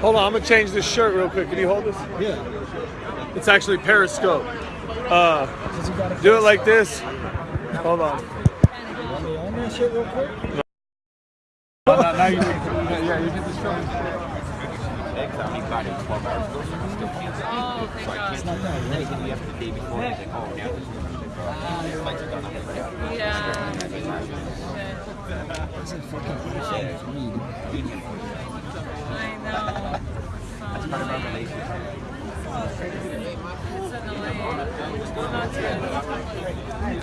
Hold on, I'm gonna change this shirt real quick. Can you hold this? Yeah. It's actually Periscope. Uh, do it like this. Hold on. No, yeah, you get this film. Next time he got it 12 hours ago, so I yeah. Yeah. Know. That's part of our relationship.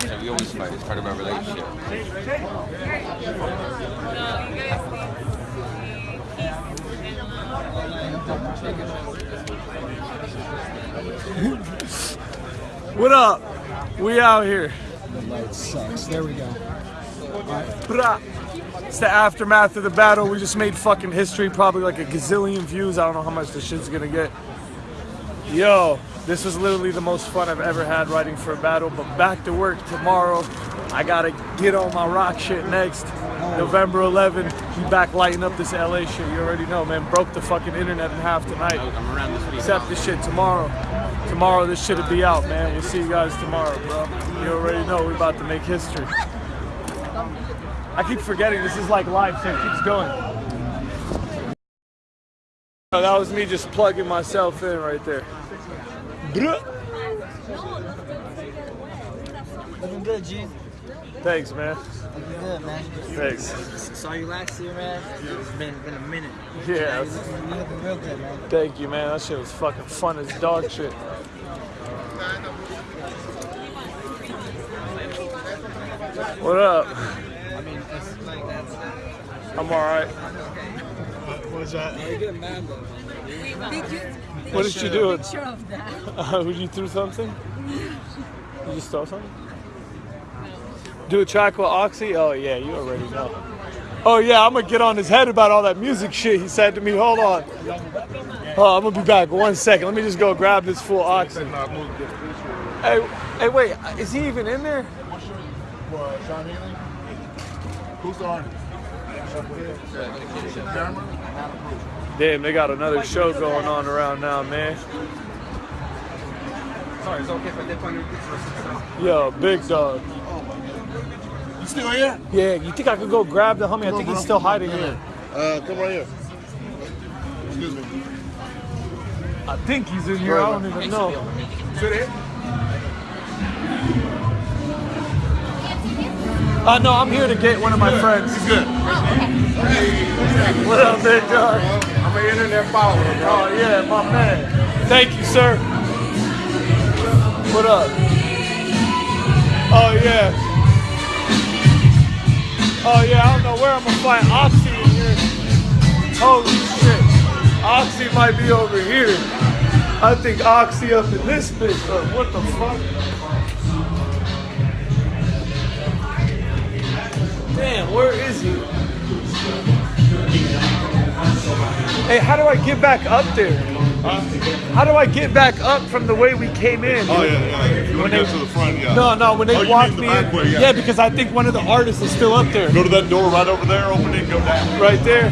So we always fight. It's part of our relationship. What up? We out here. The light sucks. There we go. It's the aftermath of the battle. We just made fucking history, probably like a gazillion views. I don't know how much this shit's gonna get. Yo, this was literally the most fun I've ever had writing for a battle. But back to work tomorrow. I gotta get on my rock shit next. November 11, we back lighting up this LA shit. You already know, man. Broke the fucking internet in half tonight. I'm around this week. Except this shit tomorrow. Tomorrow this shit'll be out, man. We'll see you guys tomorrow, bro. You already know we're about to make history. I keep forgetting this is like live, so it keeps going. Oh, that was me just plugging myself in right there. Looking good, G. Thanks, man. Looking good, man. Thanks. Saw you last year, man. It's been been a minute. Yeah, You looking, looking real good, man. thank you, man. That shit was fucking fun as dog shit. What up? I mean, it's like that's. I'm alright. You get mad though. What did you do? Picture of that. Uh, would you threw something? You just throw something? Do a track with Oxy? Oh yeah, you already know. Oh yeah, I'm gonna get on his head about all that music shit he said to me. Hold on. Oh, I'm gonna be back. One second. Let me just go grab this full Oxy. Hey, hey, wait. Is he even in there? What, Sean Healy? Who's the artist? Damn, they got another show going on around now, man. Sorry, it's okay if I dip on your pizza. Yo, big dog. You still here? Yeah, you think I could go grab the homie? I think he's still hiding here. Uh, come right here. Excuse me. I think he's in here. I don't even know. Sit here. Uh, no, I'm here to get one of my friends. He's good. What up, big dog? I'm an internet follower, bro. Oh yeah, my man. Thank you, sir. What up? Oh yeah. Oh yeah, I don't know where I'm gonna find Oxy in here. Holy shit. Oxy might be over here. I think Oxy up in this bitch. but what the fuck? Damn, where is he? Hey, how do I get back up there? How do I get back up from the way we came in? Oh, yeah, yeah. If you want to get to the front, yeah. No, no, when they Oh, you walked mean me the back in. way, yeah. because I think one of the artists is still up there. Go to that door right over there, open it, and go down. Right there.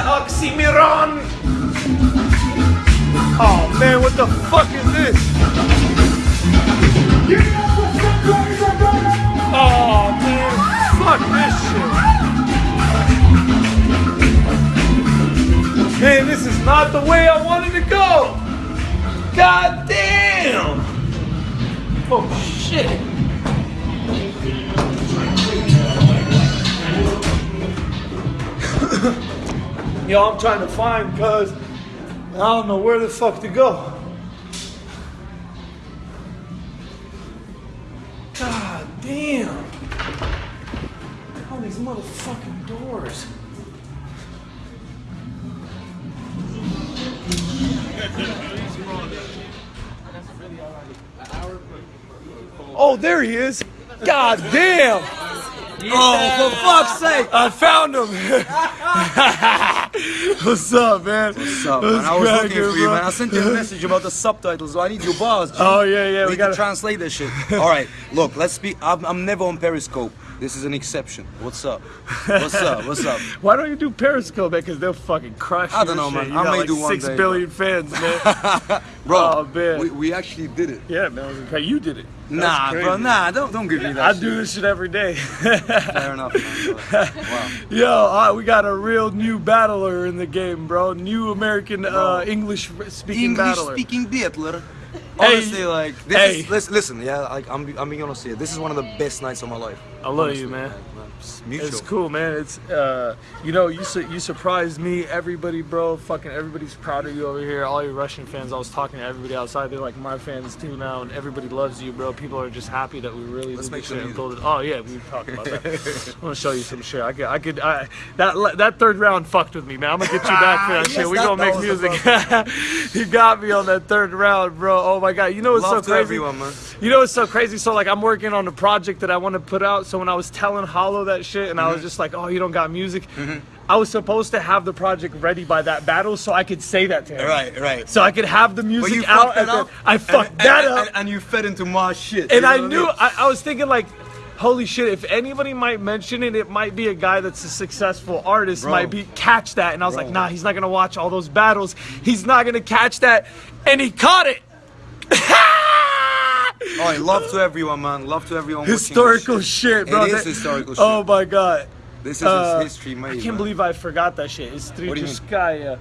Oxxxymiron? Oh man, what the fuck is this? Oh man, fuck this shit. Man, this is not the way I wanted to go. God damn. Oh shit. Yo, I'm trying to find because I don't know where the fuck to go. God damn. All these motherfucking doors. Oh, there he is. God damn. Oh, for fuck's sake. I found him. What's up, man? What's up, man? I was cracking, looking for you, bro? man. I sent you a message about the subtitles. I need your bars. Oh, G. Oh, yeah, yeah, We, we gotta- to translate this shit. All right, look, let's be. I'm, I'm never on Periscope. This is an exception. What's up? What's up? What's up? Why don't you do Periscope, man? Because they'll fucking crush I don't your know, shit. man. You I got may like do one six day, billion fans, man. Bro, Oh, man. We, we actually did it. yeah, man. it was crazy. You did it. That's Nah, crazy. bro, nah, don't don't give me that. I shit. do this shit every day. Fair enough, man. but- Wow. Yo, uh, we got a real new battler in the game, bro. New American uh, English speaking English battler. speaking battler. Honestly, like this hey. is listen, listen, yeah, like I'm I'm being honest here. This is one of the best nights of my life. I love you, man. It's mutual. It's cool, man. It's uh, you know, you su- you surprised me. Everybody, bro, fucking everybody's proud of you over here. All your Russian fans. I was talking to everybody outside. They're like my fans too now, and everybody loves you, bro. People are just happy that we really Let's make this some shit and music. it. Oh yeah, we talked about that. I'm gonna show you some shit. I could, I could, I, that that third round fucked with me, man. I'm gonna get you back for that Yes, shit. We that- gonna that make music. he got me on that third round, bro. Oh my god. You know what's Love so crazy? everyone. You know what's so crazy? So like I'm working on a project that I want to put out. So when I was telling Hollow that shit, and I Mm-hmm. was just like, "Oh, you don't got music," I was supposed to have the project ready by that battle, so I could say that to him. Right, right. So I could have the music out. and then- up. I fucked and, that and, up, and, and you fed into my shit. and I knew. mean? I, I was thinking like. Holy shit, if anybody might mention it, it might be a guy that's a successful artist, Bro. might be catch that. And I was Bro. like, nah, he's not gonna watch all those battles. He's not gonna catch that. And he caught it. All right, love to everyone, man. Love to everyone. watching this historical shit. shit, bro. It is That- historical Oh shit. my god. This is Uh, history made. I can't man. believe I forgot that shit. do you mean? Историческая.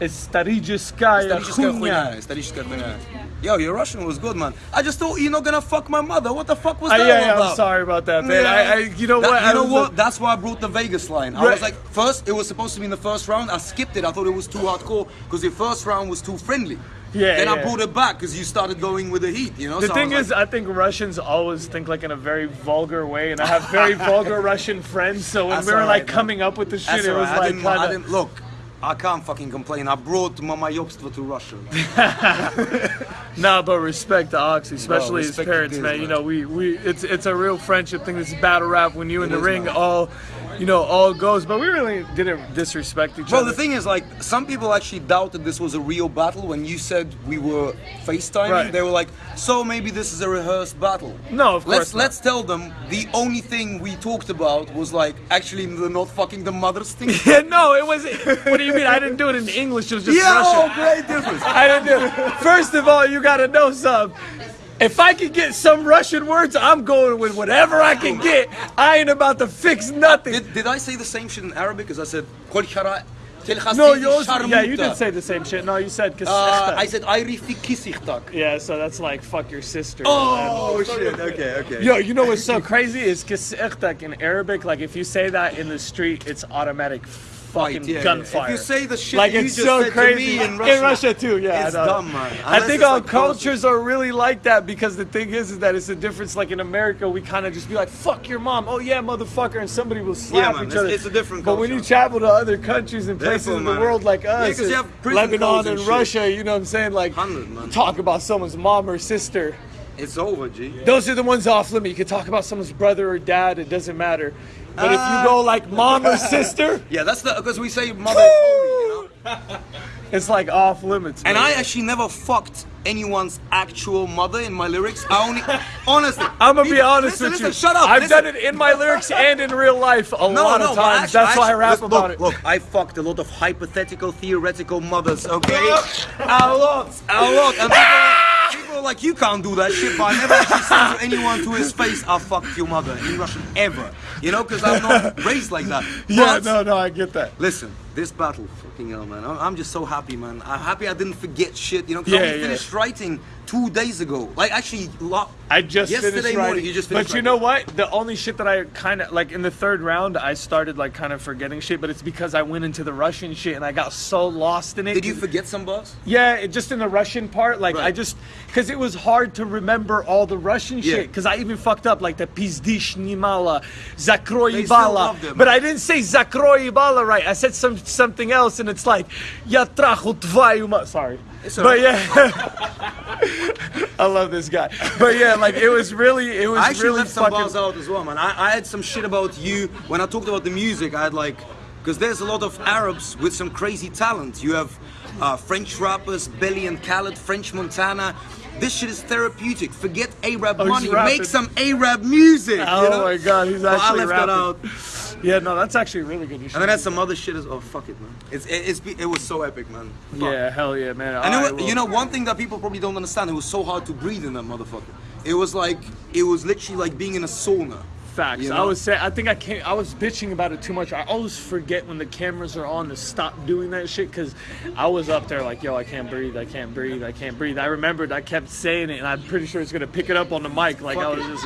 Историческая Историческая хуйня. хуйня, историческая хуйня. Yo, your Russian was good, man. I just thought you're not gonna fuck my mother. What the fuck was Uh, that yeah, all yeah, about? I'm sorry about that, man. Yeah. I, I, you know That- what? You I know what? like- That's why I brought the Vegas line. I was like, first it was supposed to be in the first round. I skipped it. I thought it was too hardcore because the first round was too friendly. Yeah, Then I yeah. brought it back because you started going with the heat. You know. the so thing was is, like, I think Russians always think like in a very vulgar way, and I have very vulgar Russian friends. So when That's we were alright, like man. coming up with the shit, that's it was right. I like didn't, I didn't look. I can't fucking complain. I brought Mama Yobstva to Russia. man. nah, but respect to Oxy, especially his parents, this, man. You know, we we it's it's a real friendship thing. This battle rap when you in It the is, ring, man. all you know, all goes. But we really didn't disrespect each Bro, other. Well, the thing is, like, some people actually doubted this was a real battle when you said we were FaceTiming. Right. They were like, so maybe this is a rehearsed battle. No, of let's, course not. Let's tell them the only thing we talked about was like actually the not fucking the mothers thing. Yeah, no, it was. What do you mean? I didn't do it in English. It was just yeah, oh, great difference. I didn't do. it. First of all, you gotta know something. If I can get some Russian words, I'm going with whatever I can get. I ain't about to fix nothing. Did, did I say the same shit in Arabic? Because I said, "Kol shara- tel No, khasidi you also, yeah, you sharmuta." did say the same shit. No, you said Uh. I said, I rifi kisichtak. yeah, so that's like fuck your sister. Oh, shit. Okay, okay. Yo, you know what's so crazy is kasechtak in Arabic. Like if you say that in the street, it's automatic fucking Fight, yeah, yeah. gunfire. If you say the shit like you it's just so said to crazy me in Russia, too. Yeah, it's I dumb, man. I think all like cultures are really like that because the thing is, is that it's a difference. Like in America, we kind of just be like, "Fuck your mom," "Oh yeah, motherfucker," and somebody will slap man, each it's- other. it's a different Culture. But when you travel to other countries and places Therefore, in the man. world like us, you and have prison Lebanon and and. Russia, you know what I'm saying? Like, 100, man. talk about someone's mom or sister. It's over, G. Those are the ones off limit. You can talk about someone's brother or dad. It doesn't matter. But if you go ah. like mom or sister, Yeah, that's the because we say mother holy, you know. it's like off limits. And man. I actually never fucked anyone's actual mother in my lyrics. I only, honestly, I'm gonna be honest listen, with listen, you. Shut up. I've listen. done it in my lyrics and in real life a No, lot no, of times. actually- That's why I rap look, about look, it. Look, I fucked a lot of hypothetical, theoretical mothers. Okay, a lot, a lot. And people, people are like, you can't do that shit. But I never actually said to anyone to his face, "I fucked your mother" in Russian ever. You know, because I'm not raised like that. yeah, But- no, no, I get that. Listen, this battle, fucking hell, man. I'm, I'm just so happy, man. I'm happy I didn't forget shit, you know, 'cause I Yeah, only yeah. finished writing two days ago. Like, actually, lo- I just yesterday finished morning, writing. you just but you writing. know what? The only shit that I kind of like in the third round, I started like kind of forgetting shit. But it's because I went into the Russian shit and I got so lost in it. Did you forget some bars? Yeah, it, just in the Russian part, like I just because it was hard to remember all the Russian Yeah. shit. Because I even fucked up like the pizdish nimala, zakroy They still ibala, love them. but I didn't say zakroy right. I said some something else, and it's like ya trachu tvою Sorry, It's but yeah, I love this guy. But yeah, like it was really, it was I actually really left some bars out as well, man. I, I had some shit about you when I talked about the music. I had like because there's a lot of Arabs with some crazy talent. You have uh, French rappers, Belly and Khaled, French Montana. This shit is therapeutic. Forget Arab Oh, money. Make some Arab music. Oh you know? my god, he's But I actually left rapping. that out. Yeah, no, that's actually really good. You And then do some other shit as oh fuck it man. It's it, it's it was so epic man. Fuck. Yeah, hell yeah, man. And it Alright, wa- you know one thing that people probably don't understand, it was so hard to breathe in that motherfucker. It was like it was literally like being in a sauna. Facts. You I was saying, I think I can't. I was bitching about it too much. I always forget when the cameras are on to stop doing that shit because I was up there like, yo, I can't breathe, I can't breathe, I can't breathe. I remembered I kept saying it, and I'm pretty sure it's gonna pick it up on the mic. Like I was it. just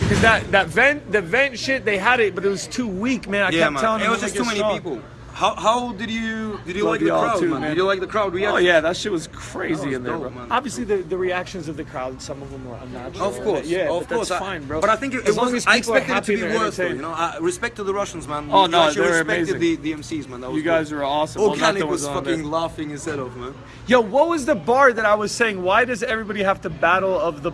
because that that vent, the vent shit, they had it, but it was too weak, man. I Yeah, kept man. telling It them was just too many strong. people. How, how did you did you Love like the crowd, too, man? man. Did you like the crowd oh, reaction? Oh yeah, that shit was crazy was in there, dope, bro. man. Obviously, the, the reactions of the crowd, some of them were unnatural. Of course, yeah, of but course. that's I- fine, bro. But I think it, it was. as I expected it to be worse, though. You know, I, respect to the Russians, man. Oh, You no, they're respected amazing. the, the MCs, man. That was You guys good. are awesome. Oh, Well, nothing Khaled was fucking there. laughing his head off, man. Yo, what was the bar that I was saying? Why does everybody have to battle of the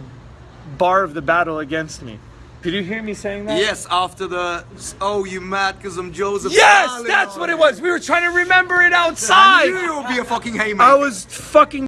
bar of the battle against me? Did you hear me saying that? Yes, after the oh, you mad because I'm Joseph? Yes, Stalin. that's what oh. it was. We were trying to remember it outside. I knew it would be a fucking haymaker. I was fucking